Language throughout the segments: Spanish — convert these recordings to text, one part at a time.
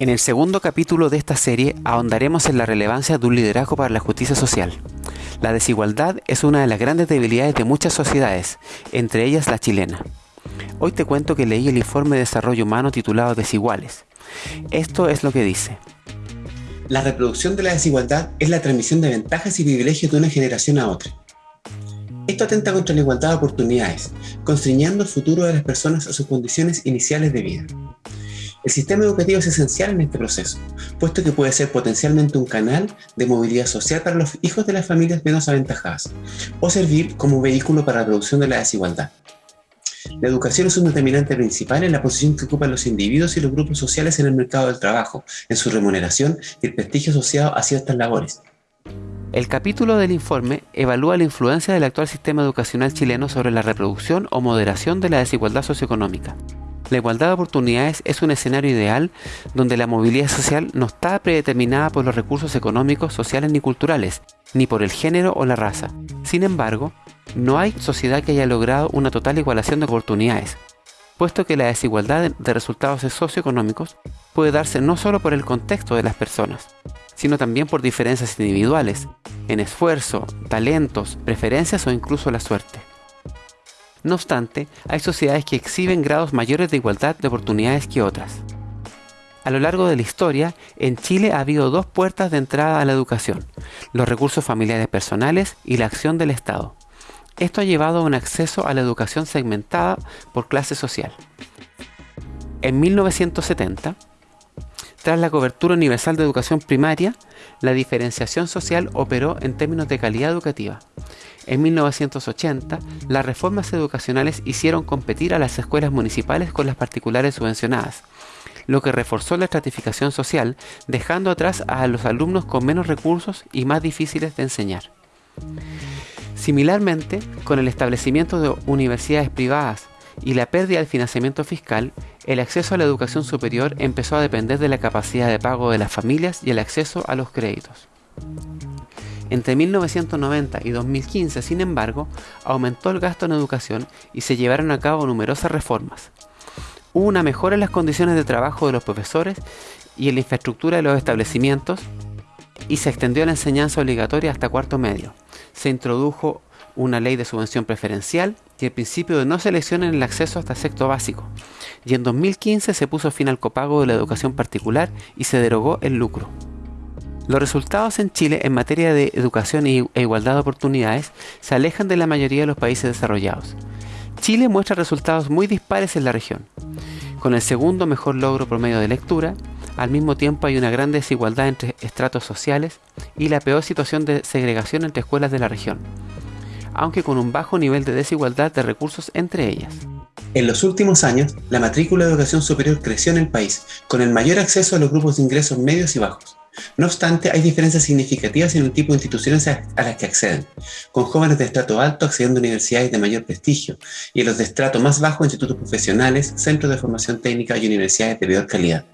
En el segundo capítulo de esta serie ahondaremos en la relevancia de un liderazgo para la justicia social. La desigualdad es una de las grandes debilidades de muchas sociedades, entre ellas la chilena. Hoy te cuento que leí el informe de desarrollo humano titulado Desiguales. Esto es lo que dice. La reproducción de la desigualdad es la transmisión de ventajas y privilegios de una generación a otra. Esto atenta contra la igualdad de oportunidades, constriñendo el futuro de las personas a sus condiciones iniciales de vida. El sistema educativo es esencial en este proceso, puesto que puede ser potencialmente un canal de movilidad social para los hijos de las familias menos aventajadas, o servir como vehículo para la reducción de la desigualdad. La educación es un determinante principal en la posición que ocupan los individuos y los grupos sociales en el mercado del trabajo, en su remuneración y el prestigio asociado a ciertas labores. El capítulo del informe evalúa la influencia del actual sistema educacional chileno sobre la reproducción o moderación de la desigualdad socioeconómica. La igualdad de oportunidades es un escenario ideal donde la movilidad social no está predeterminada por los recursos económicos, sociales ni culturales, ni por el género o la raza. Sin embargo, no hay sociedad que haya logrado una total igualación de oportunidades, puesto que la desigualdad de resultados socioeconómicos puede darse no solo por el contexto de las personas, sino también por diferencias individuales, en esfuerzo, talentos, preferencias o incluso la suerte. No obstante, hay sociedades que exhiben grados mayores de igualdad de oportunidades que otras. A lo largo de la historia, en Chile ha habido dos puertas de entrada a la educación, los recursos familiares personales y la acción del Estado. Esto ha llevado a un acceso a la educación segmentada por clase social. En 1970, tras la cobertura universal de educación primaria, la diferenciación social operó en términos de calidad educativa. En 1980, las reformas educacionales hicieron competir a las escuelas municipales con las particulares subvencionadas, lo que reforzó la estratificación social, dejando atrás a los alumnos con menos recursos y más difíciles de enseñar. Similarmente, con el establecimiento de universidades privadas y la pérdida del financiamiento fiscal, el acceso a la educación superior empezó a depender de la capacidad de pago de las familias y el acceso a los créditos. Entre 1990 y 2015, sin embargo, aumentó el gasto en educación y se llevaron a cabo numerosas reformas. Hubo una mejora en las condiciones de trabajo de los profesores y en la infraestructura de los establecimientos y se extendió la enseñanza obligatoria hasta cuarto medio. Se introdujo una ley de subvención preferencial y el principio de no selección en el acceso hasta sexto básico. Y en 2015 se puso fin al copago de la educación particular y se derogó el lucro. Los resultados en Chile en materia de educación e igualdad de oportunidades se alejan de la mayoría de los países desarrollados. Chile muestra resultados muy dispares en la región, con el segundo mejor logro promedio de lectura, al mismo tiempo hay una gran desigualdad entre estratos sociales y la peor situación de segregación entre escuelas de la región, aunque con un bajo nivel de desigualdad de recursos entre ellas. En los últimos años, la matrícula de educación superior creció en el país, con el mayor acceso a los grupos de ingresos medios y bajos. No obstante, hay diferencias significativas en el tipo de instituciones a las que acceden, con jóvenes de estrato alto accediendo a universidades de mayor prestigio y los de estrato más bajo institutos profesionales, centros de formación técnica y universidades de peor calidad.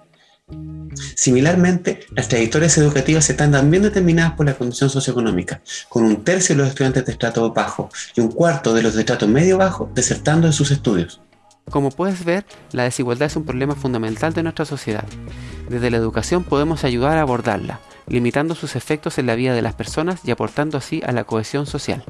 Similarmente, las trayectorias educativas están también determinadas por la condición socioeconómica, con un tercio de los estudiantes de estrato bajo y un cuarto de los de estrato medio bajo desertando de sus estudios. Como puedes ver, la desigualdad es un problema fundamental de nuestra sociedad. Desde la educación podemos ayudar a abordarla, limitando sus efectos en la vida de las personas y aportando así a la cohesión social.